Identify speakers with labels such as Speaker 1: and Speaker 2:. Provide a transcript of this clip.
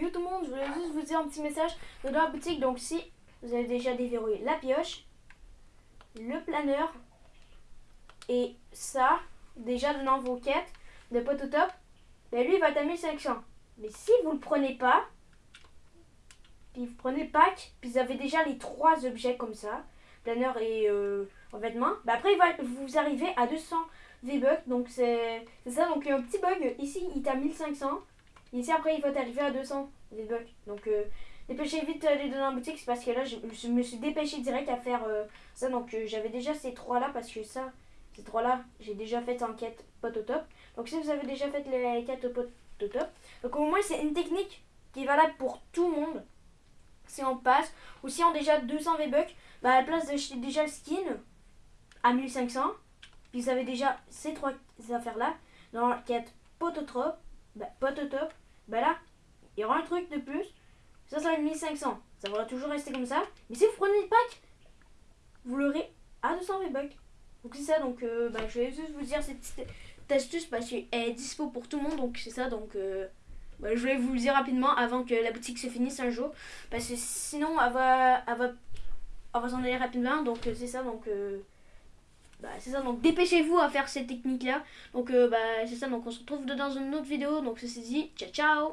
Speaker 1: yo tout le monde, je voulais juste vous dire un petit message de la boutique. Donc si vous avez déjà déverrouillé la pioche, le planeur et ça, déjà dans vos quêtes de pot au top, ben lui il va à 1500. Mais si vous le prenez pas, puis vous prenez le pack, puis vous avez déjà les trois objets comme ça, planeur et euh, en vêtements, ben après il va, vous arrivez à 200 V-Bucks, donc c'est ça, donc il y a un petit bug, ici il à 1500, ici après il va t'arriver à 200 V-Bucks, donc euh, dépêchez vite d'aller dans la boutique, c'est parce que là je, me suis dépêché direct à faire euh, ça, donc euh, j'avais déjà ces trois là, parce que ça, ces trois là, j'ai déjà fait en quête pot au top, donc si vous avez déjà fait les quêtes pot au top, donc au moins c'est une technique qui est valable pour tout le monde, si on passe, ou si on a déjà 200 V-Bucks, bah à la place d'acheter déjà le skin à 1500, puis vous avez déjà ces trois affaires-là, dans la quête Pototop, bah, Pototop, bah là, il y aura un truc de plus, ça, être 1500, ça va toujours rester comme ça, mais si vous prenez le pack, vous l'aurez à 200 V-Bucks. Donc c'est ça, donc euh, bah, je vais juste vous dire cette petite astuce parce qu'elle est dispo pour tout le monde, donc c'est ça, donc... Euh, bah, je voulais vous le dire rapidement avant que la boutique se finisse un jour. Parce que sinon, elle va, elle va, elle va s'en aller rapidement. Donc, euh, c'est ça. Donc, euh, bah, c'est ça. Donc, dépêchez-vous à faire cette technique-là. Donc, euh, bah, c'est ça. Donc, on se retrouve dans une autre vidéo. Donc, ceci dit, ciao, ciao